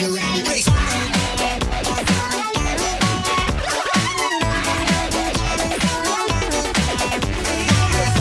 around the right.